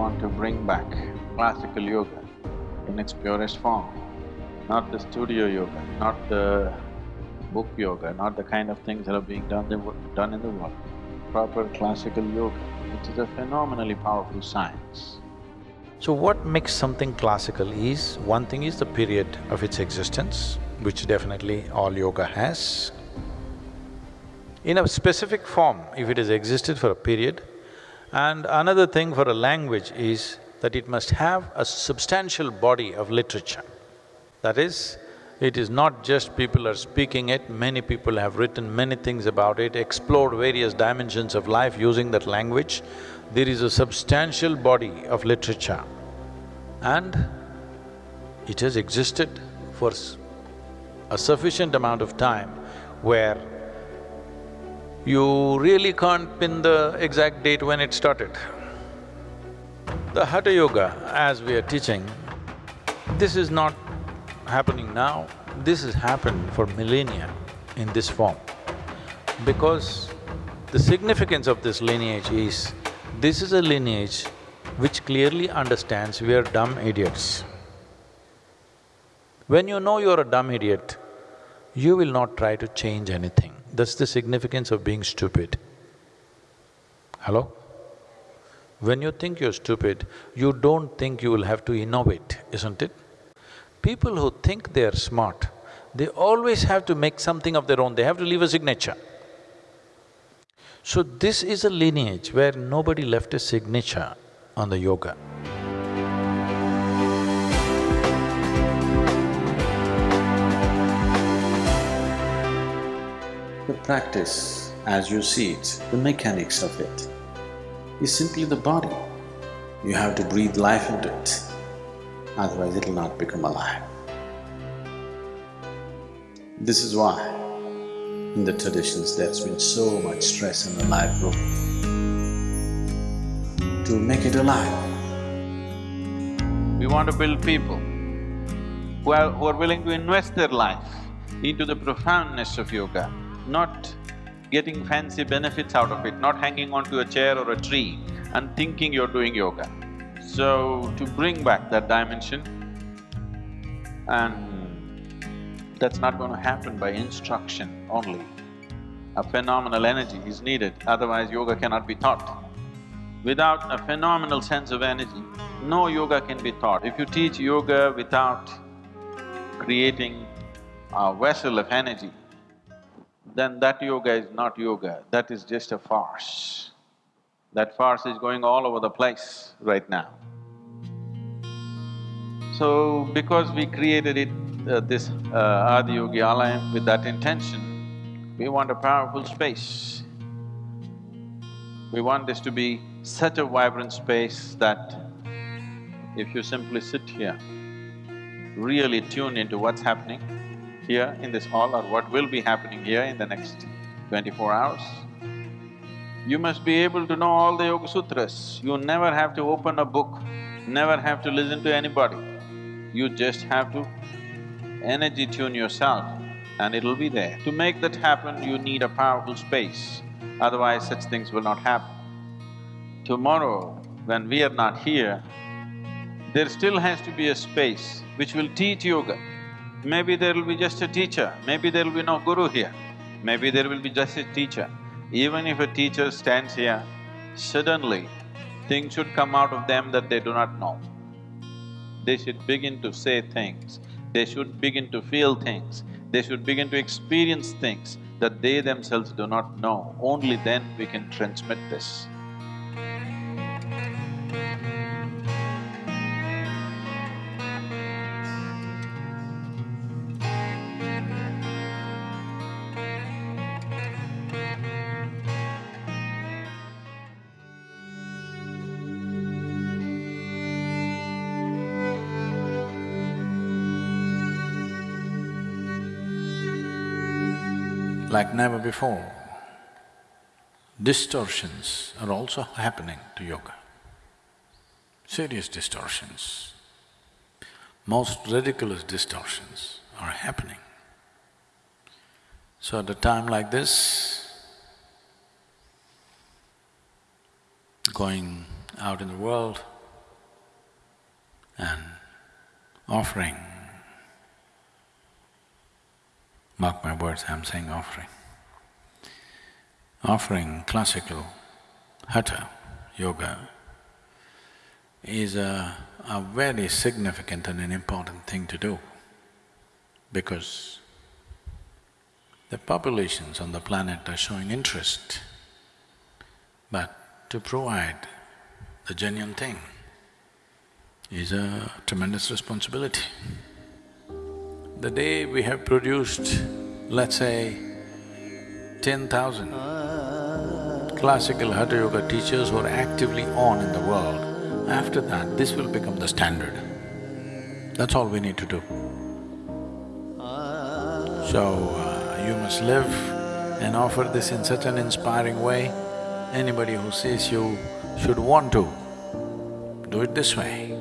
want to bring back classical yoga in its purest form, not the studio yoga, not the book yoga, not the kind of things that are being done, done in the world. Proper classical yoga, which is a phenomenally powerful science. So what makes something classical is, one thing is the period of its existence, which definitely all yoga has. In a specific form, if it has existed for a period, and another thing for a language is that it must have a substantial body of literature. That is, it is not just people are speaking it, many people have written many things about it, explored various dimensions of life using that language there is a substantial body of literature and it has existed for a sufficient amount of time where you really can't pin the exact date when it started. The Hatha Yoga, as we are teaching, this is not happening now, this has happened for millennia in this form. Because the significance of this lineage is this is a lineage which clearly understands we are dumb idiots. When you know you're a dumb idiot, you will not try to change anything. That's the significance of being stupid. Hello? When you think you're stupid, you don't think you will have to innovate, isn't it? People who think they're smart, they always have to make something of their own, they have to leave a signature. So this is a lineage where nobody left a signature on the yoga. Practice, as you see it, the mechanics of it, is simply the body. You have to breathe life into it, otherwise it'll not become alive. This is why in the traditions there's been so much stress in the life group to make it alive. We want to build people who are, who are willing to invest their life into the profoundness of yoga, not getting fancy benefits out of it, not hanging onto a chair or a tree and thinking you're doing yoga. So, to bring back that dimension and that's not going to happen by instruction only. A phenomenal energy is needed, otherwise yoga cannot be taught. Without a phenomenal sense of energy, no yoga can be taught. If you teach yoga without creating a vessel of energy, then that yoga is not yoga, that is just a farce. That farce is going all over the place right now. So, because we created it uh, this uh, Adiyogi Alayam with that intention, we want a powerful space. We want this to be such a vibrant space that if you simply sit here, really tune into what's happening here in this hall or what will be happening here in the next twenty-four hours, you must be able to know all the Yoga Sutras. You never have to open a book, never have to listen to anybody. You just have to energy tune yourself and it'll be there. To make that happen, you need a powerful space, otherwise such things will not happen. Tomorrow, when we are not here, there still has to be a space which will teach yoga. Maybe there will be just a teacher, maybe there will be no guru here, maybe there will be just a teacher. Even if a teacher stands here, suddenly things should come out of them that they do not know. They should begin to say things they should begin to feel things, they should begin to experience things that they themselves do not know. Only then we can transmit this. Like never before. Distortions are also happening to yoga, serious distortions. Most ridiculous distortions are happening. So at a time like this, going out in the world, and offering, mark my words, I'm saying offering, offering classical hatha yoga is a, a very significant and an important thing to do because the populations on the planet are showing interest, but to provide the genuine thing is a tremendous responsibility. The day we have produced, let's say, ten thousand classical Hatha Yoga teachers who are actively on in the world, after that, this will become the standard. That's all we need to do. So, uh, you must live and offer this in such an inspiring way, anybody who sees you should want to do it this way.